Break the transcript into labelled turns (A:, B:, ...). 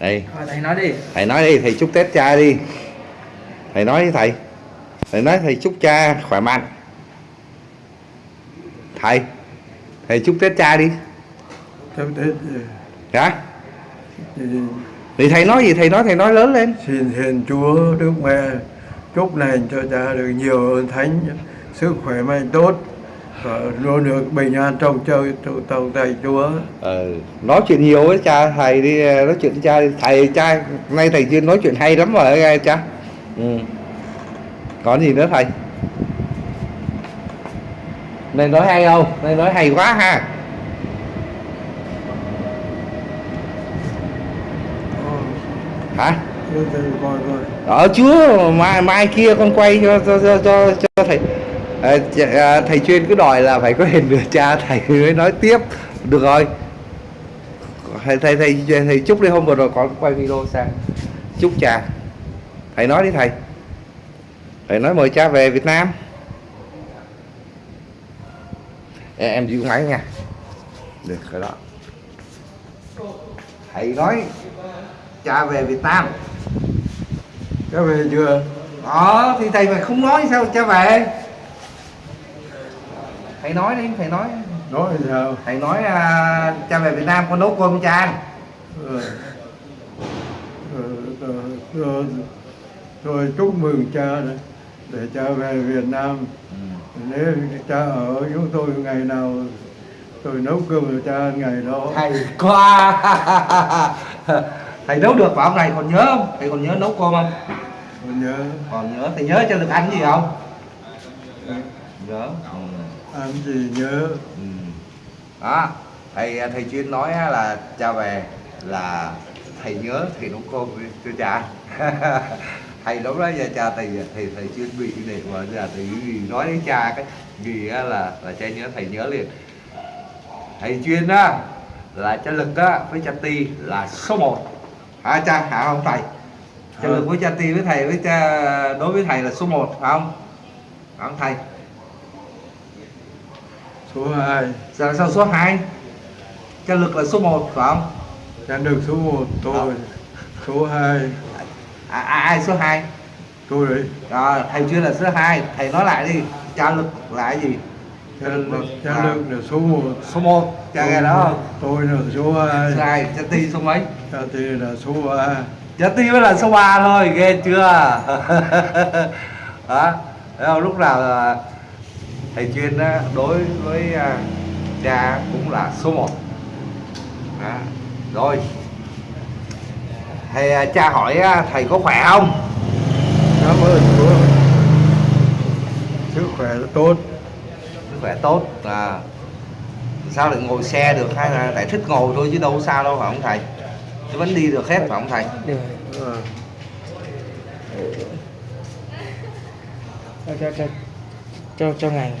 A: đây
B: thầy nói đi.
A: Thầy nói đi thầy chúc tết cha đi. Thầy nói với thầy. Thầy nói thầy chúc cha khỏe mạnh. Thầy thầy chúc tết cha đi.
C: Chúc Tết
A: hả
C: thì
A: thì thầy nói gì? Thầy nói thầy nói lớn lên.
C: Xin hiền Chúa Đức Mẹ chúc lành cho cha được nhiều ơn thánh sức khỏe mạnh tốt và luôn được bình an trong chơi tàu tay Chúa.
A: Ừ. nói chuyện nhiều với cha thầy đi nói chuyện với cha thầy cha nay thầy chuyên nói chuyện hay lắm rồi nghe cha. Ừ. còn gì nữa thầy? Này nói hay không? Này nói hay quá ha. Hả?
C: Thầy
A: ở chúa mai mai kia con quay cho cho cho cho, cho thầy Ờ, dạ, à, thầy chuyên cứ đòi là phải có hình nửa cha thầy mới nói tiếp. Được rồi. Thầy thầy thầy thầy chúc đi hôm vừa rồi có quay video sang chúc cha. Thầy nói đi thầy. Thầy nói mời cha về Việt Nam. Em, em giữ máy nha. Được cái đó. Thầy nói cha về Việt Nam.
C: Cha về chưa?
A: đó thì thầy mà không nói sao cha về? Thầy nói đi, thầy nói.
C: Nói sao?
A: Thầy nói à, cha về Việt Nam con nấu cơm cho cha? Ăn
C: Rồi, rồi, rồi, chúc mừng cha để cha về Việt Nam. Nếu cha ở chúng tôi ngày nào tôi nấu cơm cho cha ngày đó.
A: Thầy qua Thầy nấu được phải không thầy còn nhớ không? Thầy còn nhớ nấu cơm không?
C: còn nhớ.
A: Còn nhớ, thầy nhớ cho được ăn gì không? Nhớ
C: ăn gì nhớ?
A: Ừ. đó thầy thầy chuyên nói là cha về là thầy nhớ thầy nấu cơm cho cha. Thầy lúc đó giờ cha thầy thầy thầy chuyên bị để mà giờ thầy gì nói đến cha cái gì á là là cha nhớ thầy nhớ liền. Thầy chuyên á là cha lực á với cha ti là số 1 hả cha? Hả không thầy? Cha lực với cha ti với thầy với cha đối với thầy là số 1 phải không? Phải không thầy
C: số 2
A: Sao, sao số 2 Cha lực là số 1 phải không?
C: cha được số 1 tôi số 2
A: À, à, ai số 2
C: tôi đấy
A: à, Thầy chuyên là số 2 Thầy nói lại đi Cha lực là cái gì?
C: cha, lực- cha
A: À.
C: được là số 1
A: Số 1 Cha nghe đó không?
C: tôi là số 2
A: Số 2 Cha ti số mấy?
C: cha thì là số 3
A: Cha ti mới là số 3 thôi Ghê chưa? đó không? Lúc nào là thầy chuyên đối với à, cha cũng là số 1 đó. Rồi. Thầy à, cha hỏi á, thầy có khỏe không?
C: cảm ơn Chúa sức khỏe tốt.
A: Sức khỏe tốt à. Sao lại ngồi xe được hay là tại thích ngồi thôi chứ đâu có sao đâu phải không thầy? Chứ vẫn đi được hết phải không thầy?
B: Được
C: Ờ,
B: cho cho ngành